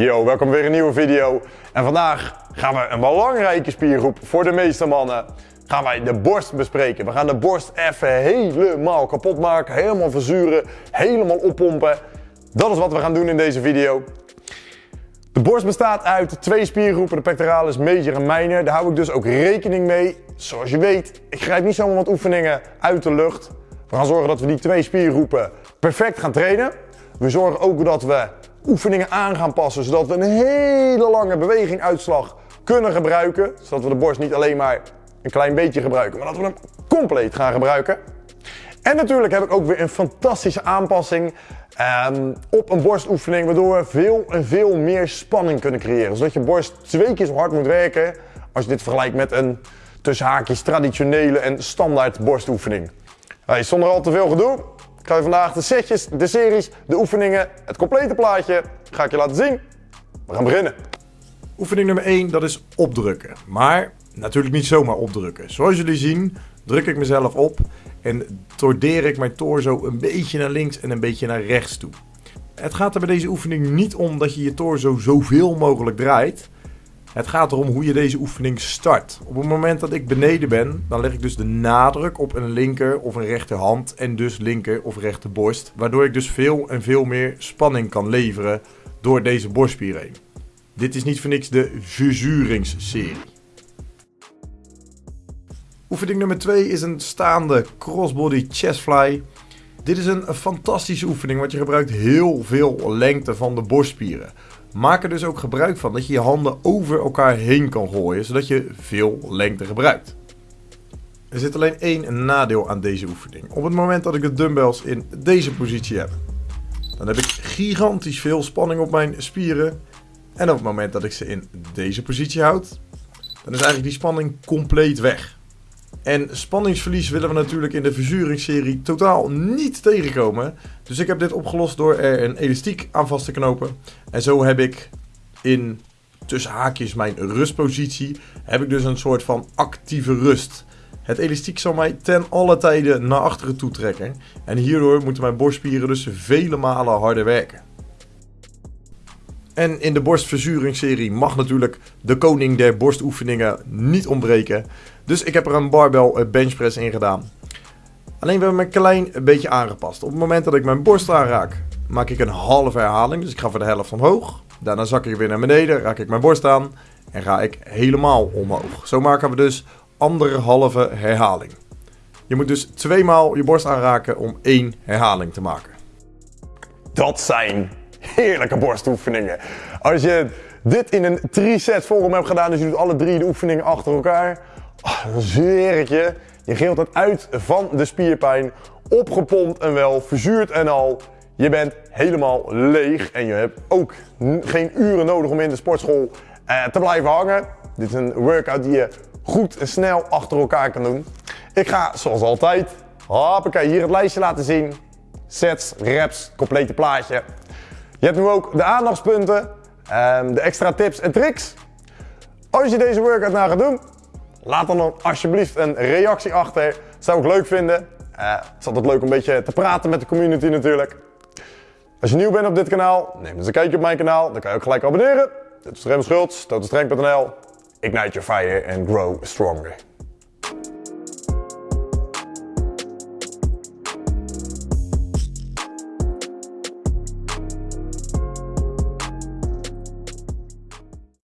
Yo, welkom weer een nieuwe video. En vandaag gaan we een belangrijke spiergroep voor de meeste mannen. Gaan wij de borst bespreken. We gaan de borst even helemaal kapot maken, helemaal verzuren, helemaal oppompen. Dat is wat we gaan doen in deze video. De borst bestaat uit twee spiergroepen, de pectoralis major en minor. Daar hou ik dus ook rekening mee. Zoals je weet, ik grijp niet zomaar wat oefeningen uit de lucht. We gaan zorgen dat we die twee spiergroepen perfect gaan trainen. We zorgen ook dat we oefeningen aan gaan passen, zodat we een hele lange beweging uitslag kunnen gebruiken. Zodat we de borst niet alleen maar een klein beetje gebruiken, maar dat we hem compleet gaan gebruiken. En natuurlijk heb ik ook weer een fantastische aanpassing um, op een borstoefening, waardoor we veel en veel meer spanning kunnen creëren. Zodat je borst twee keer zo hard moet werken als je dit vergelijkt met een tussen haakjes traditionele en standaard borstoefening. Hey, zonder al te veel gedoe, ik ga je vandaag de setjes, de series, de oefeningen, het complete plaatje ga ik je laten zien. We gaan beginnen. Oefening nummer 1, dat is opdrukken. Maar natuurlijk niet zomaar opdrukken. Zoals jullie zien, druk ik mezelf op en tordeer ik mijn torso een beetje naar links en een beetje naar rechts toe. Het gaat er bij deze oefening niet om dat je je torso zoveel mogelijk draait. Het gaat erom hoe je deze oefening start. Op het moment dat ik beneden ben, dan leg ik dus de nadruk op een linker of een rechterhand en dus linker of rechterborst. Waardoor ik dus veel en veel meer spanning kan leveren door deze borstspier heen. Dit is niet voor niks de verzuringsserie. Oefening nummer 2 is een staande crossbody chest fly. Dit is een fantastische oefening, want je gebruikt heel veel lengte van de borstspieren. Maak er dus ook gebruik van dat je je handen over elkaar heen kan gooien, zodat je veel lengte gebruikt. Er zit alleen één nadeel aan deze oefening. Op het moment dat ik de dumbbells in deze positie heb, dan heb ik gigantisch veel spanning op mijn spieren. En op het moment dat ik ze in deze positie houd, dan is eigenlijk die spanning compleet weg. En spanningsverlies willen we natuurlijk in de verzuringsserie totaal niet tegenkomen. Dus ik heb dit opgelost door er een elastiek aan vast te knopen. En zo heb ik in tussen haakjes mijn rustpositie, heb ik dus een soort van actieve rust. Het elastiek zal mij ten alle tijden naar achteren toe trekken. En hierdoor moeten mijn borstspieren dus vele malen harder werken. En in de borstverzuringsserie mag natuurlijk de koning der borstoefeningen niet ontbreken. Dus ik heb er een barbell eh, benchpress in gedaan. Alleen we hebben een klein beetje aangepast. Op het moment dat ik mijn borst aanraak, maak ik een halve herhaling. Dus ik ga voor de helft omhoog. Daarna zak ik weer naar beneden, raak ik mijn borst aan en ga ik helemaal omhoog. Zo maken we dus anderhalve herhaling. Je moet dus tweemaal je borst aanraken om één herhaling te maken. Dat zijn heerlijke borstoefeningen. Als je dit in een 3-set vorm hebt gedaan, dus je doet alle drie de oefeningen achter elkaar, oh, dan zweer je, je geelt het uit van de spierpijn, opgepompt en wel, verzuurd en al. Je bent helemaal leeg en je hebt ook geen uren nodig om in de sportschool eh, te blijven hangen. Dit is een workout die je goed en snel achter elkaar kan doen. Ik ga zoals altijd, hoppakee, hier het lijstje laten zien. Sets, reps, complete plaatje. Je hebt nu ook de aandachtspunten, um, de extra tips en tricks. Als je deze workout nou gaat doen, laat dan, alsjeblieft een reactie achter. Dat zou ik leuk vinden. Uh, het is altijd leuk om een beetje te praten met de community natuurlijk. Als je nieuw bent op dit kanaal, neem eens een kijkje op mijn kanaal. Dan kan je ook gelijk abonneren. Dit is Rem Schultz, totostreng.nl. Ignite your fire and grow stronger.